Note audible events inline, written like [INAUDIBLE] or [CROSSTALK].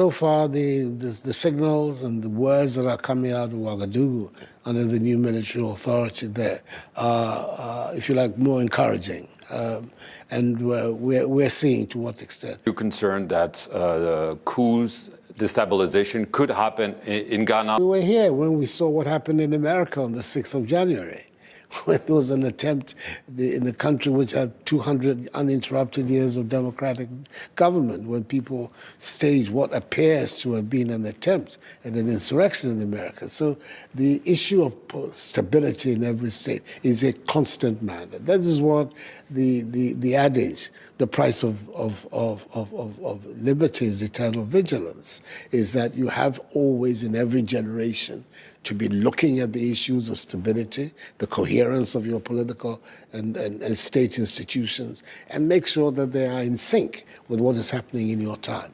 So far, the, the, the, signals and the words that are coming out of Ouagadougou under the new military authority there are, uh, if you like, more encouraging. Um, and we're, we're, we're, seeing to what extent. You're concerned that uh, coups, destabilization could happen in, in Ghana? We were here when we saw what happened in America on the 6th of January. [LAUGHS] when there was an attempt in a country which had 200 uninterrupted years of democratic government, when people staged what appears to have been an attempt at an insurrection in America. So the issue of stability in every state is a constant matter. That is what the, the, the adage, the price of, of, of, of, of liberty is eternal vigilance, is that you have always in every generation to be looking at the issues of stability, the coherence of your political and, and, and state institutions, and make sure that they are in sync with what is happening in your time.